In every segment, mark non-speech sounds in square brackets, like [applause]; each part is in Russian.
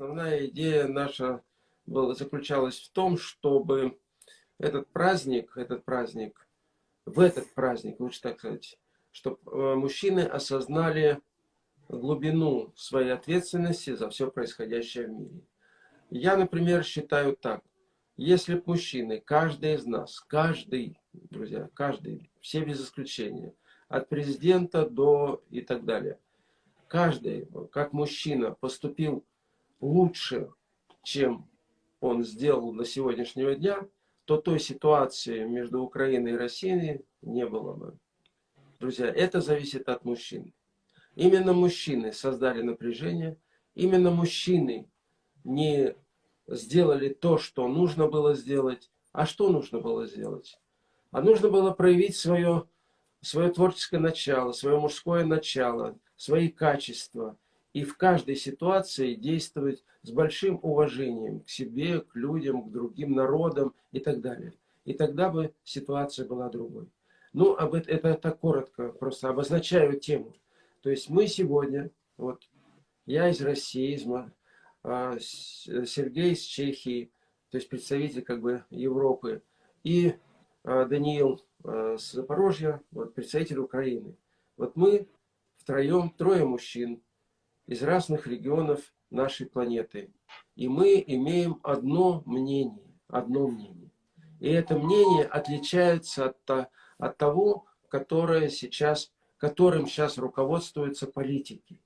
основная идея наша была, заключалась в том, чтобы этот праздник, этот праздник, в этот праздник, лучше так сказать, чтобы э, мужчины осознали глубину своей ответственности за все происходящее в мире. Я, например, считаю так. Если бы мужчины, каждый из нас, каждый, друзья, каждый, все без исключения, от президента до и так далее, каждый, как мужчина, поступил лучше, чем он сделал до сегодняшнего дня, то той ситуации между Украиной и Россией не было бы. Друзья, это зависит от мужчин. Именно мужчины создали напряжение, именно мужчины не сделали то, что нужно было сделать. А что нужно было сделать? А нужно было проявить свое, свое творческое начало, свое мужское начало, свои качества. И в каждой ситуации действовать с большим уважением к себе, к людям, к другим народам и так далее. И тогда бы ситуация была другой. Ну, об это, это так коротко, просто обозначаю тему. То есть мы сегодня, вот я из России, из, а, Сергей из Чехии, то есть представитель как бы Европы, и а, Даниил а, с Запорожья, вот, представитель Украины. Вот мы втроем, трое мужчин из разных регионов нашей планеты. И мы имеем одно мнение, одно мнение. И это мнение отличается от, от того, которое сейчас, которым сейчас руководствуются политики.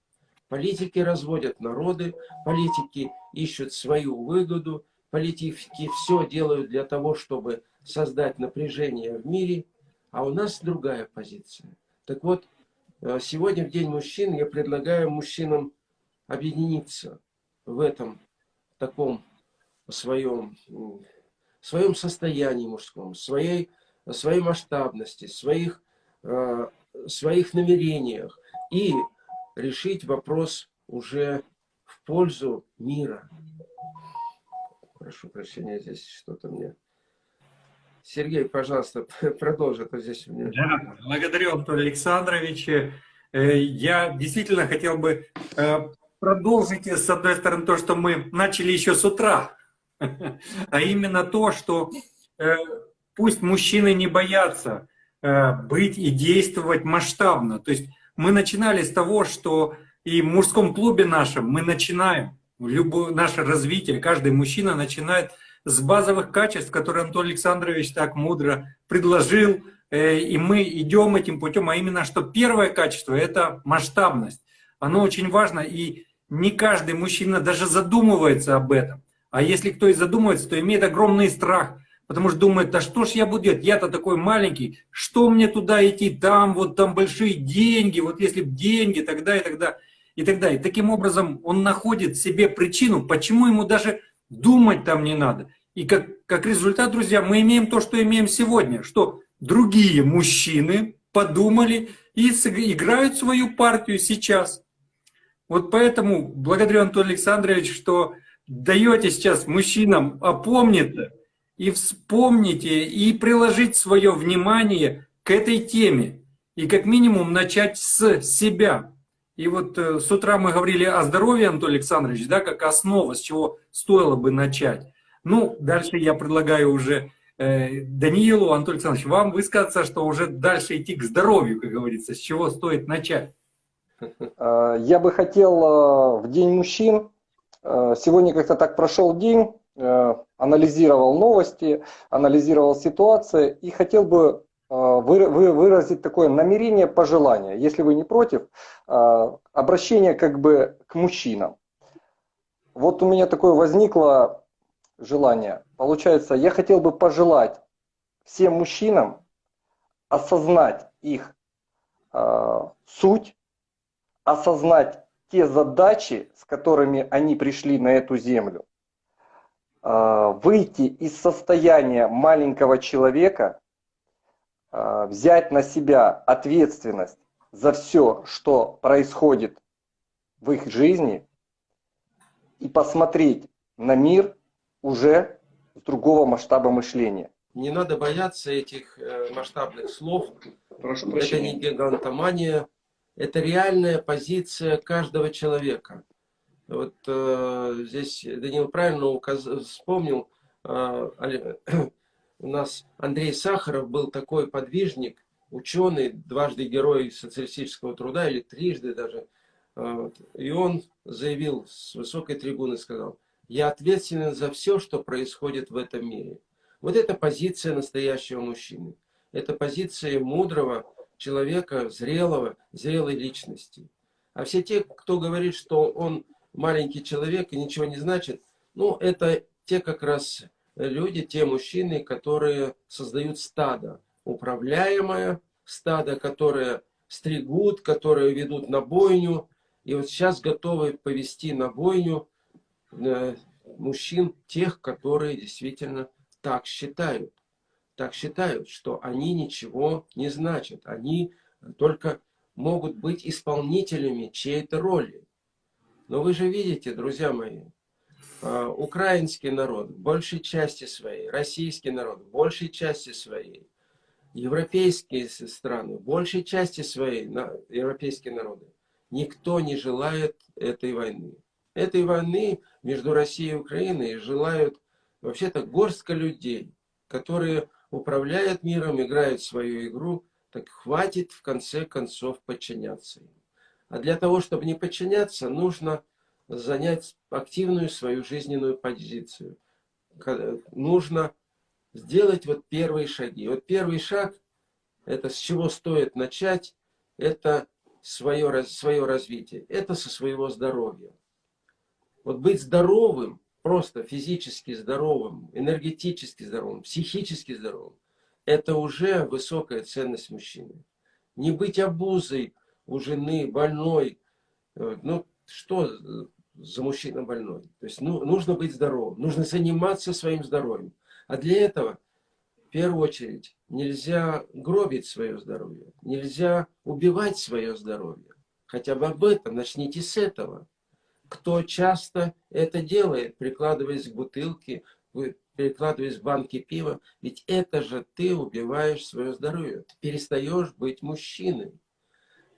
Политики разводят народы, политики ищут свою выгоду, политики все делают для того, чтобы создать напряжение в мире, а у нас другая позиция. Так вот, сегодня в День мужчин я предлагаю мужчинам объединиться в этом таком своем, своем состоянии мужском, своей, своей масштабности, своих, э, своих намерениях и решить вопрос уже в пользу мира. Прошу прощения, здесь что-то мне... Сергей, пожалуйста, [laughs] продолжи, а здесь у меня... Да, благодарю, Антон Александрович. Э, я действительно хотел бы э, продолжить, с одной стороны, то, что мы начали еще с утра, [laughs] а именно то, что э, пусть мужчины не боятся быть и действовать масштабно. То есть мы начинали с того, что и в мужском клубе нашем мы начинаем, любое наше развитие, каждый мужчина начинает с базовых качеств, которые Антон Александрович так мудро предложил, э, и мы идем этим путем, а именно, что первое качество – это масштабность. Оно очень важно, и не каждый мужчина даже задумывается об этом. А если кто и задумывается, то имеет огромный страх – Потому что думает, да что ж я буду делать, я-то такой маленький, что мне туда идти, там вот там большие деньги, вот если бы деньги, тогда и тогда, и тогда. И таким образом он находит себе причину, почему ему даже думать там не надо. И как, как результат, друзья, мы имеем то, что имеем сегодня, что другие мужчины подумали и играют свою партию сейчас. Вот поэтому благодарю Антон Александрович, что даете сейчас мужчинам опомниться, и вспомните, и приложить свое внимание к этой теме. И как минимум начать с себя. И вот э, с утра мы говорили о здоровье, Анатолий Александрович, да, как основа, с чего стоило бы начать. Ну, дальше я предлагаю уже э, Даниилу, Анатолий Александрович, вам высказаться, что уже дальше идти к здоровью, как говорится, с чего стоит начать. Э, я бы хотел э, в День мужчин, сегодня как-то так прошел день, Э, анализировал новости, анализировал ситуации и хотел бы э, выразить такое намерение, пожелание, если вы не против, э, обращение как бы к мужчинам. Вот у меня такое возникло желание. Получается, я хотел бы пожелать всем мужчинам осознать их суть, осознать те задачи, с которыми они пришли на эту землю, выйти из состояния маленького человека, взять на себя ответственность за все, что происходит в их жизни, и посмотреть на мир уже с другого масштаба мышления. Не надо бояться этих э, масштабных слов. Прошу это не гигантомания, это реальная позиция каждого человека. Вот э, здесь Данил правильно указ... вспомнил, э, [clears throat] у нас Андрей Сахаров был такой подвижник, ученый, дважды герой социалистического труда, или трижды даже. Э, и он заявил с высокой трибуны, сказал, я ответственен за все, что происходит в этом мире. Вот это позиция настоящего мужчины. Это позиция мудрого человека, зрелого, зрелой личности. А все те, кто говорит, что он маленький человек и ничего не значит, ну, это те как раз люди, те мужчины, которые создают стадо, управляемое стадо, которое стригут, которые ведут на бойню, и вот сейчас готовы повести на бойню э, мужчин, тех, которые действительно так считают. Так считают, что они ничего не значат. Они только могут быть исполнителями чьей-то роли. Но вы же видите, друзья мои, украинский народ в большей части своей, российский народ в большей части своей, европейские страны в большей части своей, европейские народы, никто не желает этой войны. Этой войны между Россией и Украиной желают вообще-то горстка людей, которые управляют миром, играют свою игру, так хватит в конце концов подчиняться им. А для того, чтобы не подчиняться, нужно занять активную свою жизненную позицию. Нужно сделать вот первые шаги. Вот первый шаг, это с чего стоит начать, это свое, свое развитие. Это со своего здоровья. Вот быть здоровым, просто физически здоровым, энергетически здоровым, психически здоровым, это уже высокая ценность мужчины. Не быть обузой у жены, больной. Э, ну, что за мужчина больной? То есть ну, нужно быть здоровым, нужно заниматься своим здоровьем. А для этого, в первую очередь, нельзя гробить свое здоровье, нельзя убивать свое здоровье. Хотя бы об этом начните с этого. Кто часто это делает, прикладываясь к бутылке, перекладываясь в банки пива, ведь это же ты убиваешь свое здоровье. Ты перестаешь быть мужчиной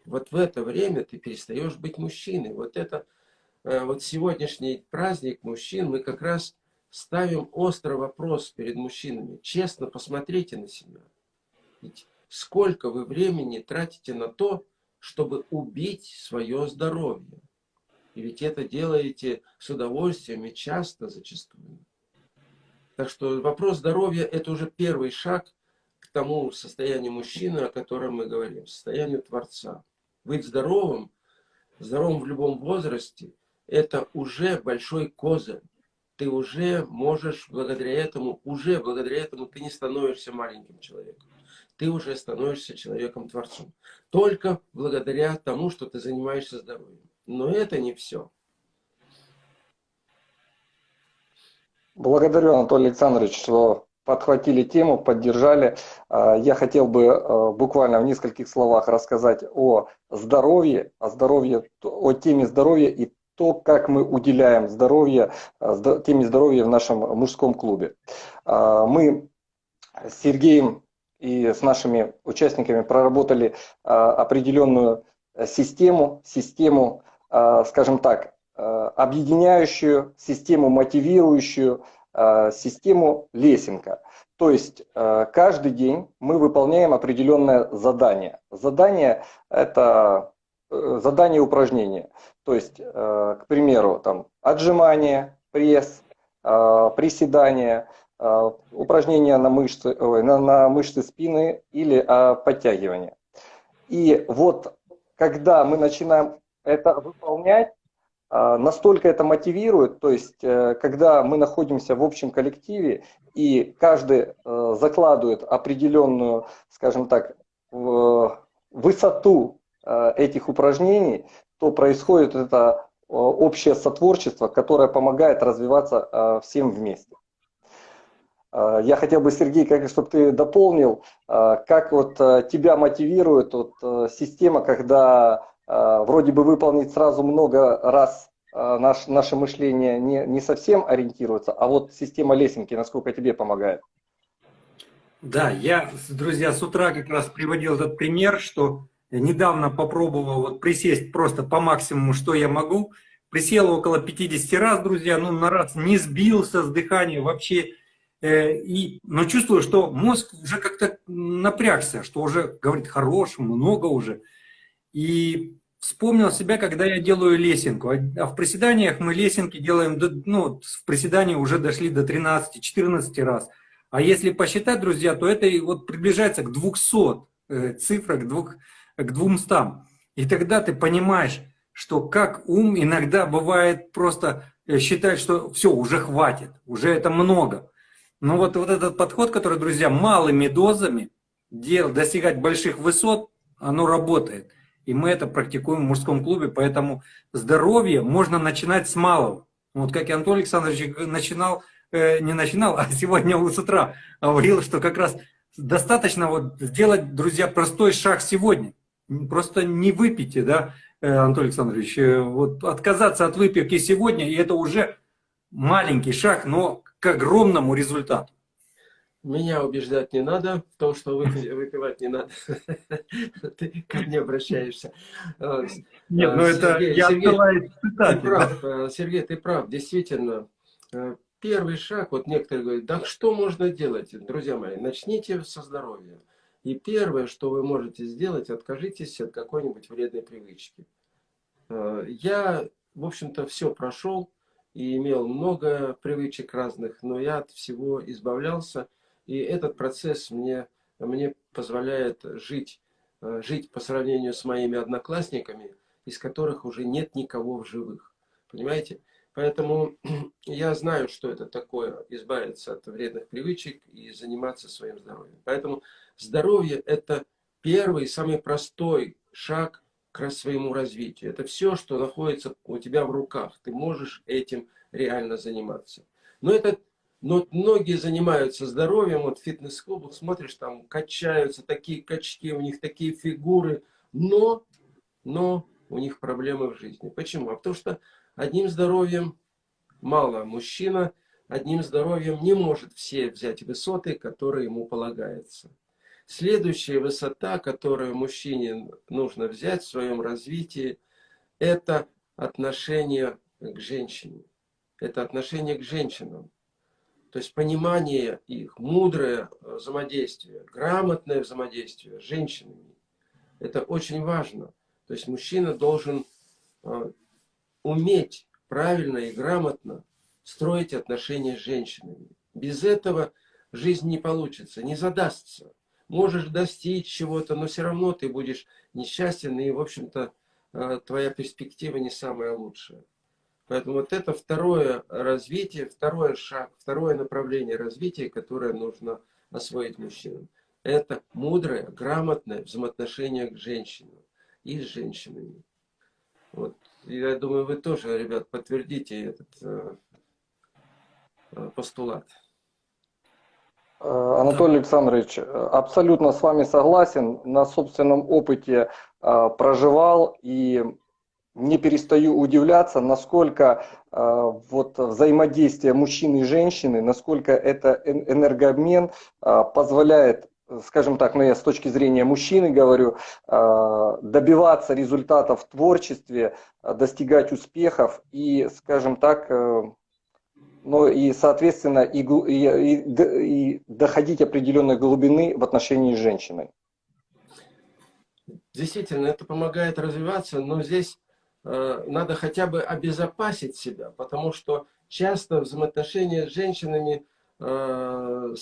вот в это время ты перестаешь быть мужчиной. Вот это, вот сегодняшний праздник мужчин, мы как раз ставим острый вопрос перед мужчинами. Честно посмотрите на себя. Ведь сколько вы времени тратите на то, чтобы убить свое здоровье. И ведь это делаете с удовольствием и часто зачастую. Так что вопрос здоровья – это уже первый шаг к тому состоянию мужчины, о котором мы говорим, состоянию Творца быть здоровым, здоровым в любом возрасте, это уже большой козырь. Ты уже можешь благодаря этому, уже благодаря этому ты не становишься маленьким человеком. Ты уже становишься человеком-творцом. Только благодаря тому, что ты занимаешься здоровьем. Но это не все. Благодарю, Анатолий Александрович, что подхватили тему, поддержали. А, я хотел бы а, буквально в нескольких словах рассказать о здоровье, о здоровье, о теме здоровья и то, как мы уделяем здоровье, а, теме здоровья в нашем мужском клубе. Мы с Сергеем и с нашими участниками проработали определенную систему, систему, скажем так, объединяющую, систему мотивирующую, Э, систему Лесенко. То есть э, каждый день мы выполняем определенное задание. Задание – это э, задание упражнения. То есть, к примеру, там, отжимание, пресс, приседания, упражнения на мышцы, на, на мышцы спины или подтягивание. И вот когда мы начинаем это выполнять, настолько это мотивирует, то есть э, когда мы находимся в общем коллективе и каждый э, закладывает определенную, скажем так, высоту э, этих упражнений, то происходит это общее сотворчество, которое помогает развиваться всем вместе. Я хотел бы, Сергей, как, чтобы ты дополнил, как вот тебя мотивирует вот система, когда вроде бы выполнить сразу много раз наш, наше мышление не, не совсем ориентируется, а вот система лесенки, насколько тебе помогает? Да, я, друзья, с утра как раз приводил этот пример, что недавно попробовал вот присесть просто по максимуму, что я могу, присел около 50 раз, друзья, ну на раз не сбился с дыхания вообще. Э, и, но чувствую, что мозг уже как-то напрягся, что уже говорит хорош, много уже. И вспомнил себя, когда я делаю лесенку. А в приседаниях мы лесенки делаем, ну, в приседании уже дошли до 13-14 раз. А если посчитать, друзья, то это вот приближается к 200 э, цифрах, к, двух, к 200. И тогда ты понимаешь, что как ум иногда бывает просто э, считает, что все, уже хватит, уже это много. Но вот, вот этот подход, который, друзья, малыми дозами дел, достигать больших высот, оно работает. И мы это практикуем в мужском клубе, поэтому здоровье можно начинать с малого. Вот как и Антон Александрович начинал, э, не начинал, а [laughs] сегодня с утра говорил, что как раз достаточно вот сделать, друзья, простой шаг сегодня. Просто не выпейте, да, э, Антон Александрович, э, вот отказаться от выпивки сегодня, и это уже маленький шаг, но к огромному результату. Меня убеждать не надо в том, что [laughs] выпивать не надо. Ты ко мне обращаешься. Нет, ну это я Сергей, ты прав, э, Сергей, ты прав, действительно. Э, первый шаг, вот некоторые говорят, да что можно делать? Друзья мои, начните со здоровья. И первое, что вы можете сделать, откажитесь от какой-нибудь вредной привычки. Э, я, в общем-то, все прошел и имел много привычек разных, но я от всего избавлялся. И этот процесс мне, мне позволяет жить, э, жить по сравнению с моими одноклассниками, из которых уже нет никого в живых. Понимаете? Поэтому [clears throat] я знаю, что это такое, избавиться от вредных привычек и заниматься своим здоровьем. Поэтому здоровье – это первый, самый простой шаг к своему развитию. Это все, что находится у тебя в руках. Ты можешь этим реально заниматься. Но это но многие занимаются здоровьем, вот в фитнес-клубах смотришь, там качаются, такие качки, у них такие фигуры, но, но у них проблемы в жизни. Почему? А потому что одним здоровьем мало. Мужчина одним здоровьем не может все взять высоты, которые ему полагается. Следующая высота, которую мужчине нужно взять в своем развитии, это отношение к женщине. Это отношение к женщинам. То есть понимание их, мудрое взаимодействие, грамотное взаимодействие с женщинами. Это очень важно. То есть мужчина должен э, уметь правильно и грамотно строить отношения с женщинами. Без этого жизнь не получится, не задастся. Можешь достичь чего-то, но все равно ты будешь несчастен, и, в общем-то, э, твоя перспектива не самая лучшая. Поэтому вот это второе развитие, второй шаг, второе направление развития, которое нужно освоить мужчинам. Это мудрое, грамотное взаимоотношение к женщинам и с женщинами. Вот. Я думаю, вы тоже, ребят, подтвердите этот э, э постулат. Э, Анатолий Александрович, абсолютно с вами согласен. На собственном опыте э, проживал и не перестаю удивляться, насколько э, вот взаимодействие мужчины и женщины, насколько это энергообмен э, позволяет, скажем так, ну я с точки зрения мужчины говорю, э, добиваться результатов в творчестве, достигать успехов и, скажем так, ну и, соответственно, и, и, и доходить определенной глубины в отношении с женщиной. Действительно, это помогает развиваться, но здесь Э, надо хотя бы обезопасить себя, потому что часто взаимоотношения с женщинами э,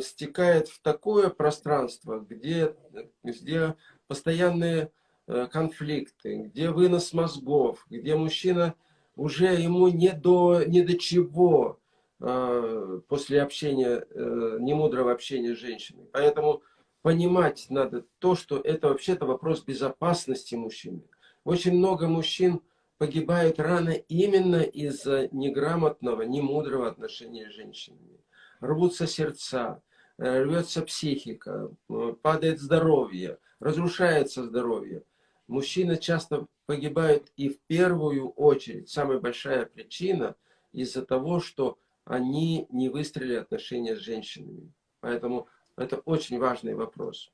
стекает в такое пространство, где, где постоянные э, конфликты, где вынос мозгов, где мужчина уже ему не до, не до чего после общения, немудрого общения с женщиной. Поэтому понимать надо то, что это вообще-то вопрос безопасности мужчины. Очень много мужчин погибают рано именно из-за неграмотного, немудрого отношения с женщинами. Рвутся сердца, э, рвется психика, э, падает здоровье, разрушается здоровье. Мужчины часто погибают и в первую очередь, самая большая причина, из-за того, что они не выстроили отношения с женщинами. Поэтому это очень важный вопрос.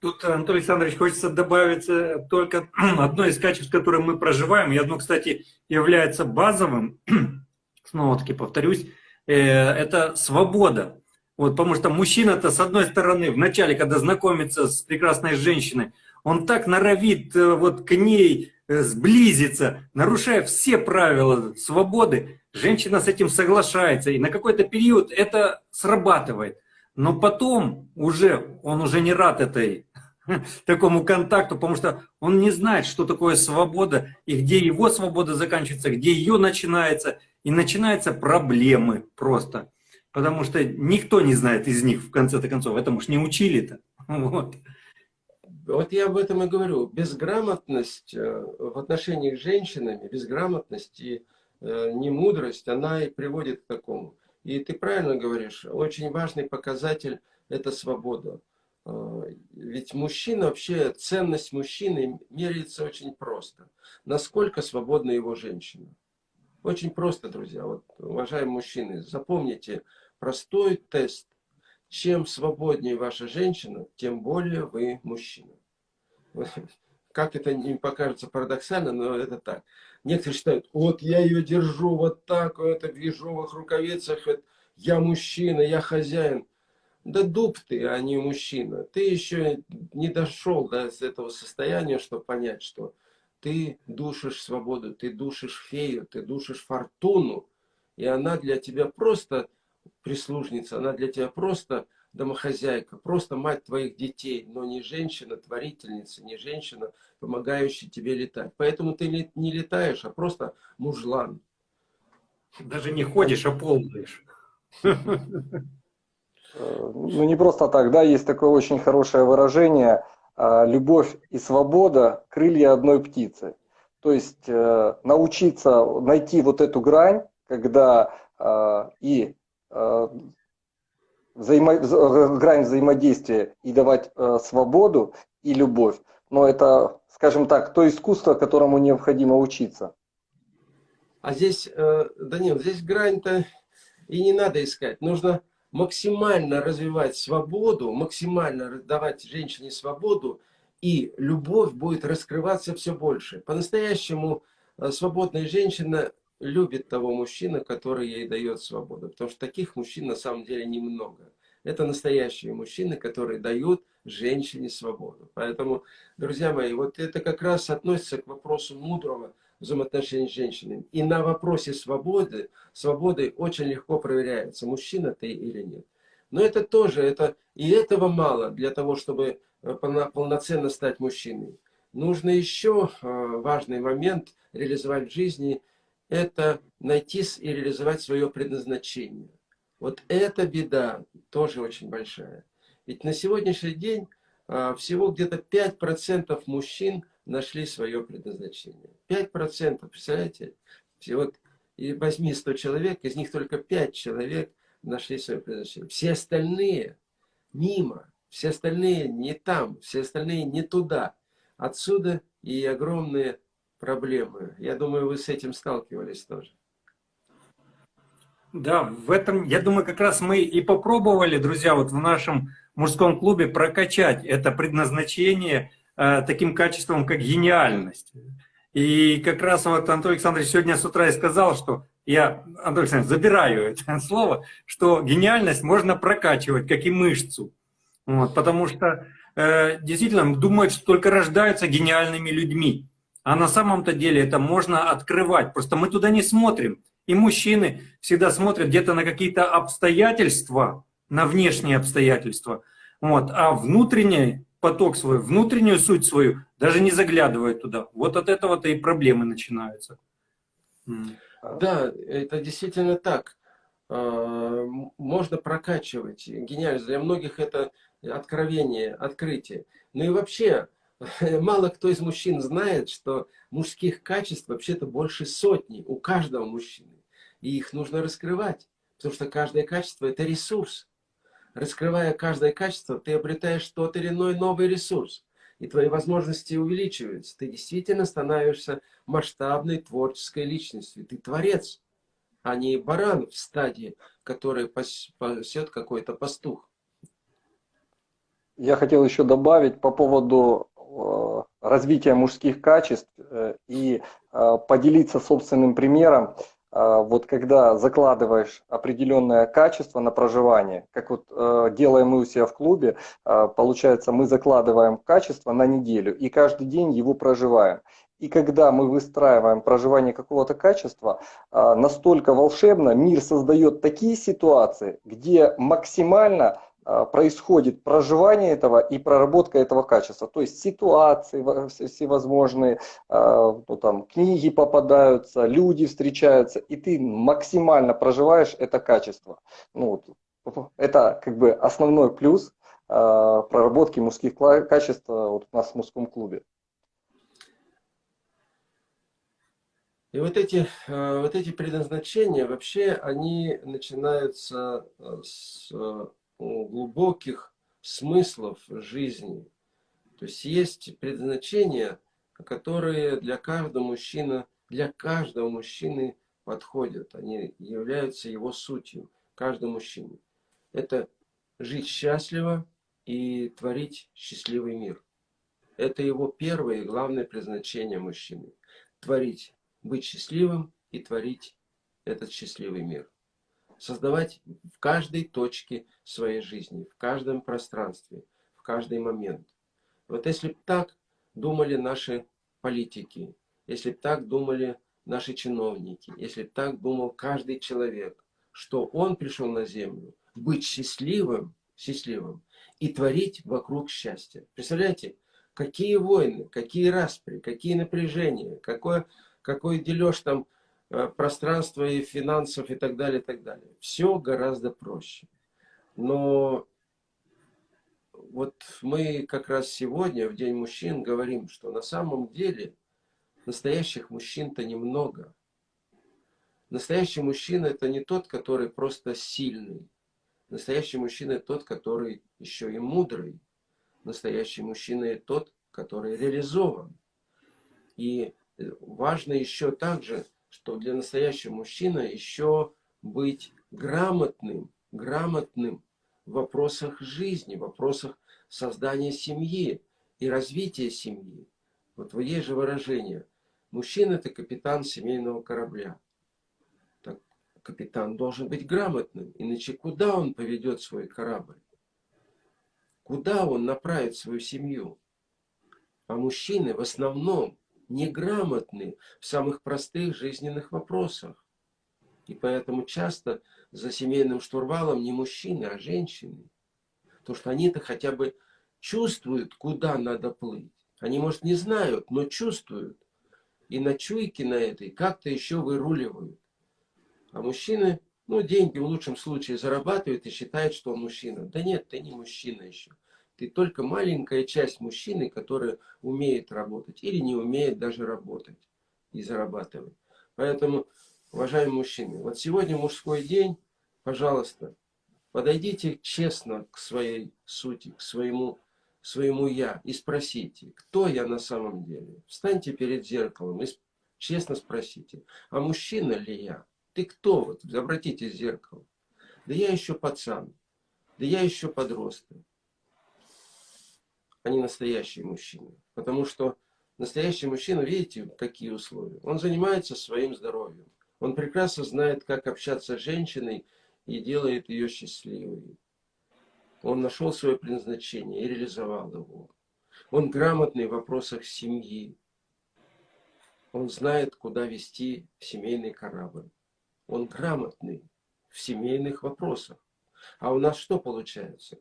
Тут, Анатолий Александрович, хочется добавить э, только [clears throat] одно из качеств, которые мы проживаем, и одно, кстати, является базовым, [clears throat] снова-таки повторюсь, э, это свобода. Вот, потому что мужчина-то, с одной стороны, в начале, когда знакомится с прекрасной женщиной, он так норовит э, вот к ней сблизиться, нарушая все правила свободы, женщина с этим соглашается, и на какой-то период это срабатывает. Но потом уже он уже не рад этой [laughs] такому контакту, потому что он не знает, что такое свобода, и где его свобода заканчивается, где ее начинается, и начинаются проблемы просто. Потому что никто не знает из них, в конце-то концов, этому ж не учили-то. [laughs] Вот. Вот я об этом и говорю. Безграмотность э, в отношениях с женщинами, безграмотность и э, немудрость, она и приводит к такому. И ты правильно говоришь, очень важный показатель – это свобода. А, ведь мужчина, вообще ценность мужчины меряется очень просто. Насколько свободна его женщина. Очень просто, друзья. Вот, уважаемые мужчины, запомните простой тест. Чем свободнее ваша женщина, тем более вы мужчина. [laughs] Как это не покажется парадоксально, но это так. Некоторые считают, вот я ее держу вот так, это в ежовых рукавицах, я мужчина, я хозяин. Да дуб ты, а не мужчина. Ты еще не дошел до этого состояния, чтобы понять, что ты душишь свободу, ты душишь фею, ты душишь фортуну. И она для тебя просто прислужница, она для тебя просто домохозяйка, просто мать твоих детей, но не женщина, творительница, не женщина, помогающая тебе летать. Поэтому ты не летаешь, а просто мужлан. Даже не ходишь, а ползаешь. Э, ну, не просто так, да, есть такое очень хорошее выражение а, «любовь и свобода – крылья одной птицы». То есть э, научиться найти вот эту грань, когда и взаимо... грань взаимодействия и давать свободу и любовь, но это, скажем так, то искусство, которому необходимо учиться. А здесь, э, Данил, здесь грань-то и не надо искать. Нужно максимально развивать свободу, максимально давать женщине свободу, и любовь будет раскрываться все больше. По-настоящему э, свободная женщина любит того мужчину, который ей дает свободу. Потому что таких мужчин на самом деле немного. Это настоящие мужчины, которые дают женщине свободу. Поэтому, друзья мои, вот это как раз относится к вопросу мудрого взаимоотношений с женщинами. И на вопросе свободы, свободы очень легко проверяется, мужчина ты или нет. Но это тоже, это, и этого мало для того, чтобы э, полноценно стать мужчиной. Нужно еще э, важный момент реализовать в жизни, это найти и реализовать свое предназначение. Вот эта беда тоже очень большая. Ведь на сегодняшний день э, всего где-то 5% мужчин – нашли свое предназначение. 5%, представляете? Вот и возьми 100 человек, из них только 5 человек нашли свое предназначение. Все остальные мимо, все остальные не там, все остальные не туда. Отсюда и огромные проблемы. Я думаю, вы с этим сталкивались тоже. Да, в этом, я думаю, как раз мы и попробовали, друзья, вот в нашем мужском клубе прокачать это предназначение Э, таким качеством, как гениальность. И как раз вот Антон Александрович сегодня с утра и сказал, что я, Антон Александрович, забираю это [laughs] слово, что гениальность можно прокачивать, как и мышцу. Вот, потому что э, действительно думают, что только рождаются гениальными людьми. А на самом-то деле это можно открывать. Просто мы туда не смотрим. И мужчины всегда смотрят где-то на какие-то обстоятельства, на внешние обстоятельства. Вот. А внутреннее поток свой, внутреннюю суть свою, даже не заглядывает туда. Вот от этого-то и проблемы начинаются. Да, это действительно так. А, можно прокачивать. Гениально. Для многих это откровение, открытие. Ну и вообще, [laughs] мало кто из мужчин знает, что мужских качеств вообще-то больше сотни у каждого мужчины. И их нужно раскрывать. Потому что каждое качество – это ресурс раскрывая каждое качество, ты обретаешь тот или иной новый ресурс. И твои возможности увеличиваются. Ты действительно становишься масштабной творческой личностью. Ты творец, а не баран в стадии, который пасет какой-то пастух. я хотел еще добавить по поводу развития мужских качеств э, и э, поделиться собственным примером. Э, вот когда закладываешь определенное качество на проживание, как вот э, делаем мы у себя в клубе, э, получается, мы закладываем качество на неделю и каждый день его проживаем. И когда мы выстраиваем проживание какого-то качества, э, настолько волшебно мир создает такие ситуации, где максимально э, происходит проживание этого и проработка этого качества. То есть ситуации во- все- всевозможные, э, ну, там, книги попадаются, люди встречаются, и ты максимально проживаешь это качество. Ну, это как бы основной плюс э, проработки мужских качеств э, вот у нас в мужском клубе. И вот эти, э, вот эти предназначения, вообще, они начинаются э, с э, глубоких смыслов жизни. То есть есть предназначения, которые для каждого мужчины, для каждого мужчины подходят. Они являются его сутью, каждого мужчины. Это жить счастливо и творить счастливый мир. Это его первое и главное предназначение мужчины. Творить быть счастливым и творить этот счастливый мир. Создавать в каждой точке своей жизни, в каждом пространстве, в каждый момент. Вот если бы так думали наши политики, если бы так думали наши чиновники, если бы так думал каждый человек, что он пришел на землю быть счастливым, счастливым и творить вокруг счастья. Представляете, какие войны, какие распри, какие напряжения, какое какой дележ там пространства и финансов и так далее, и так далее. Все гораздо проще. Но вот мы как раз сегодня, в День мужчин, говорим, что на самом деле настоящих мужчин-то немного. Настоящий мужчина это не тот, который просто сильный. Настоящий мужчина это тот, который еще и мудрый. Настоящий мужчина это тот, который реализован. И важно еще также, что для настоящего мужчины еще быть грамотным, грамотным в вопросах жизни, в вопросах создания семьи и развития семьи. Вот есть же выражение. Мужчина это капитан семейного корабля. Так, капитан должен быть грамотным, иначе куда он поведет свой корабль? Куда он направит свою семью? А мужчины в основном неграмотны в самых простых жизненных вопросах. И поэтому часто за семейным штурвалом не мужчины, а женщины. Потому что они-то хотя бы чувствуют, куда надо плыть. Они, может, не знают, но чувствуют. И на чуйке на этой как-то еще выруливают. А мужчины, ну, деньги в лучшем случае зарабатывают и считают, что он мужчина. Да нет, ты не мужчина еще. Ты только маленькая часть мужчины, которая умеет работать или не умеет даже работать и зарабатывать. Поэтому, уважаемые мужчины, вот сегодня мужской день, пожалуйста, подойдите честно к своей сути, к своему, своему «я» и спросите, кто я на самом деле. Встаньте перед зеркалом и честно спросите, а мужчина ли я? Ты кто? Вот, обратитесь в зеркало. Да я еще пацан, да я еще подросток а не настоящий мужчина. Потому что настоящий мужчина, видите, какие условия? Он занимается своим здоровьем. Он прекрасно знает, как общаться с женщиной и делает ее счастливой. Он нашел свое предназначение и реализовал его. Он грамотный в вопросах семьи. Он знает, куда вести семейный корабль. Он грамотный в семейных вопросах. А у нас что получается?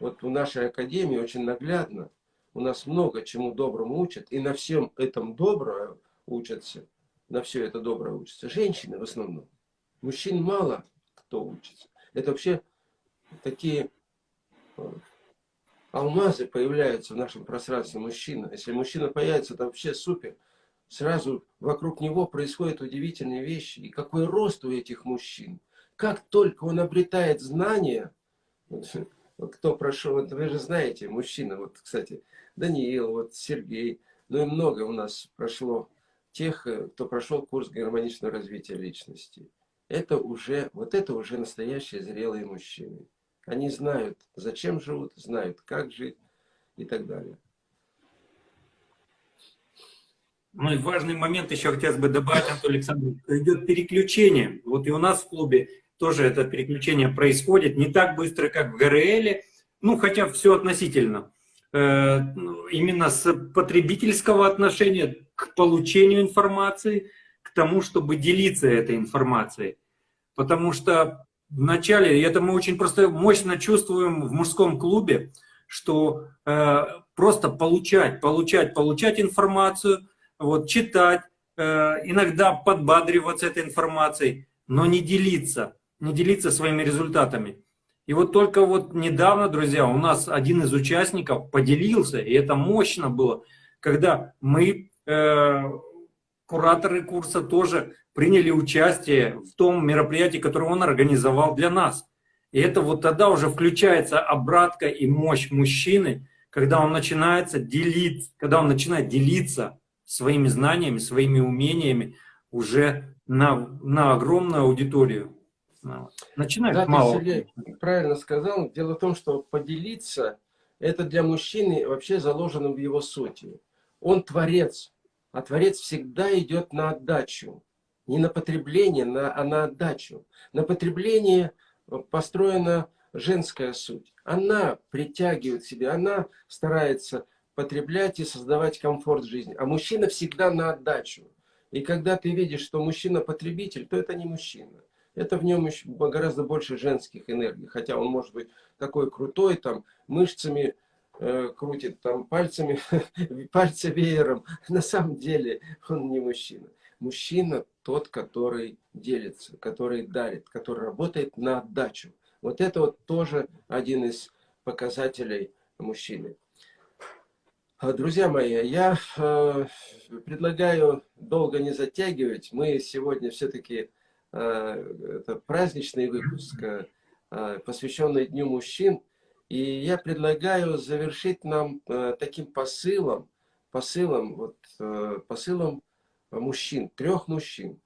Вот в нашей академии очень наглядно, у нас много чему доброму учат, и на всем этом доброе учатся, на все это доброе учатся женщины в основном. Мужчин мало кто учится. Это вообще такие э, алмазы появляются в нашем пространстве мужчина. Если мужчина появится, это вообще супер. Сразу вокруг него происходят удивительные вещи. И какой рост у этих мужчин. Как только он обретает знания, кто прошел, вот вы же знаете, мужчина, вот, кстати, Даниил, вот Сергей, ну и много у нас прошло тех, э, кто прошел курс гармоничного развития личности. Это уже, вот это уже настоящие зрелые мужчины. Они знают, зачем живут, знают, как жить и так далее. Ну и важный момент еще хотелось бы добавить, Антон Александрович, идет переключение. Вот и у нас в клубе тоже это переключение происходит не так быстро, как в ГРЛ, ну хотя все относительно. Э, ну, именно с потребительского отношения к получению информации, к тому, чтобы делиться этой информацией. Потому что вначале, это мы очень просто мощно чувствуем в мужском клубе, что э, просто получать, получать, получать информацию, вот, читать, э, иногда подбадриваться этой информацией, но не делиться, не делиться своими результатами. И вот только вот недавно, друзья, у нас один из участников поделился, и это мощно было, когда мы, э, кураторы курса, тоже приняли участие в том мероприятии, которое он организовал для нас. И это вот тогда уже включается обратка и мощь мужчины, когда он начинается делиться, когда он начинает делиться своими знаниями, своими умениями уже на, на огромную аудиторию. Начинает да, мало. Сергей правильно сказал. Дело в том, что поделиться, это для мужчины вообще заложено в его сути. Он творец, а творец всегда идет на отдачу. Не на потребление, на, а на отдачу. На потребление построена женская суть. Она притягивает себя, она старается потреблять и создавать комфорт жизни. А мужчина всегда на отдачу. И когда ты видишь, что мужчина потребитель, то это не мужчина. Это в нем еще гораздо больше женских энергий. Хотя он может быть такой крутой, там, мышцами э, крутит, там, пальцами, [laughs] пальцы веером. На самом деле он не мужчина. Мужчина тот, который делится, который дарит, который работает на отдачу. Вот это вот тоже один из показателей мужчины. А, друзья мои, я э, предлагаю долго не затягивать. Мы сегодня все-таки это праздничный выпуск, э, посвященный Дню мужчин. И я предлагаю завершить нам э, таким посылом, посылом, вот, э, посылом мужчин, трех мужчин.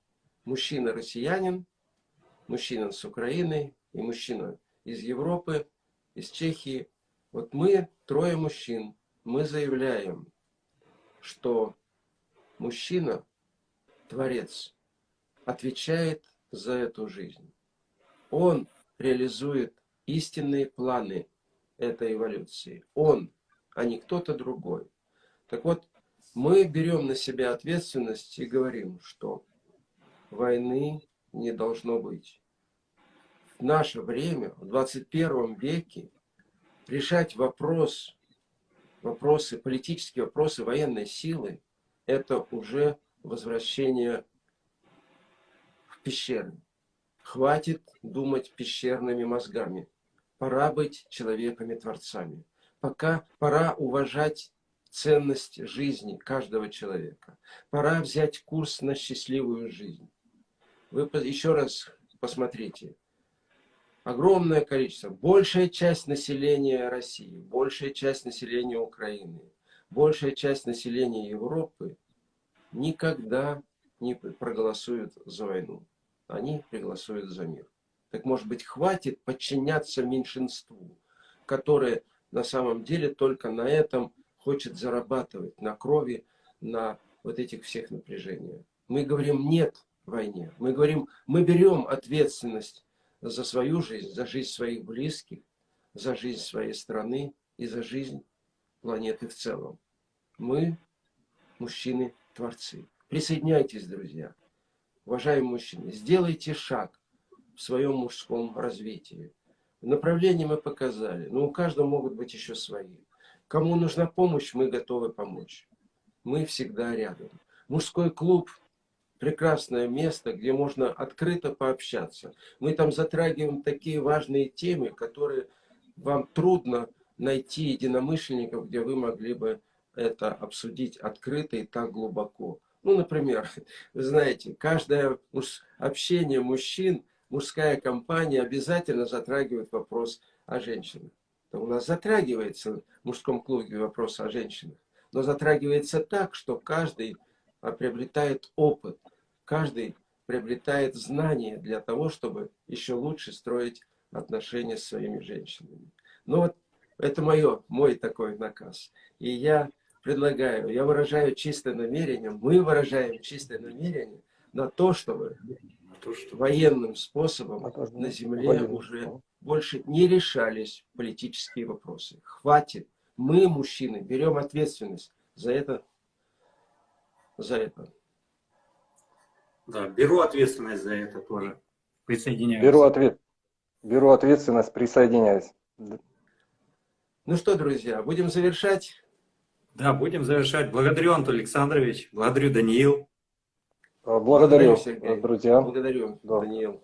Мужчина-россиянин, мужчина с Украины и мужчина из Европы, из Чехии. Вот мы, трое мужчин, мы заявляем, что мужчина, Творец, отвечает за эту жизнь. Он реализует истинные планы этой эволюции. Он, а не кто-то другой. Так вот, мы берем на себя ответственность и говорим, что войны не должно быть. В наше время, в 21 веке, решать вопрос вопросы, политические вопросы военной силы, это уже возвращение пещеры. Хватит думать пещерными мозгами. Пора быть человеками-творцами. Пока пора уважать ценность жизни каждого человека. Пора взять курс на счастливую жизнь. Вы еще раз посмотрите огромное количество, большая часть населения России, большая часть населения Украины, большая часть населения Европы никогда не проголосуют за войну. Они проголосуют за мир. Так может быть хватит подчиняться меньшинству, которое на самом деле только на этом хочет зарабатывать, на крови, на вот этих всех напряжениях. Мы говорим нет войне. Мы говорим, мы берем ответственность за свою жизнь, за жизнь своих близких, за жизнь своей страны и за жизнь планеты в целом. Мы, мужчины-творцы. Присоединяйтесь, друзья. Уважаемые мужчины, сделайте шаг в своем мужском развитии. Направление мы показали, но у каждого могут быть еще свои. Кому нужна помощь, мы готовы помочь. Мы всегда рядом. Мужской клуб прекрасное место, где можно открыто пообщаться. Мы там затрагиваем такие важные темы, которые вам трудно найти единомышленников, где вы могли бы это обсудить открыто и так глубоко. Ну, например, вы [laughs] знаете, каждое общение мужчин, мужская компания обязательно затрагивает вопрос о женщинах. у нас затрагивается в мужском клубе вопрос о женщинах, но затрагивается так, что каждый а, приобретает опыт, каждый приобретает знания для того, чтобы еще лучше строить отношения с своими женщинами. Ну вот это мое, мой такой наказ. И я предлагаю, я выражаю чистое намерение, мы выражаем чистое намерение на то, чтобы То, что- военным способом А на земле военным уже больше не решались политические вопросы. Хватит. Мы, мужчины, берем ответственность за это. За это. Да, беру ответственность за это тоже. Присоединяюсь. Беру, ответ, беру ответственность, присоединяюсь. Ну что, друзья, будем завершать. Да, будем завершать. Благодарю, Антон Александрович. Благодарю, Даниил. Благодарю, Сергей. друзья. Благодарю, Да. Даниил.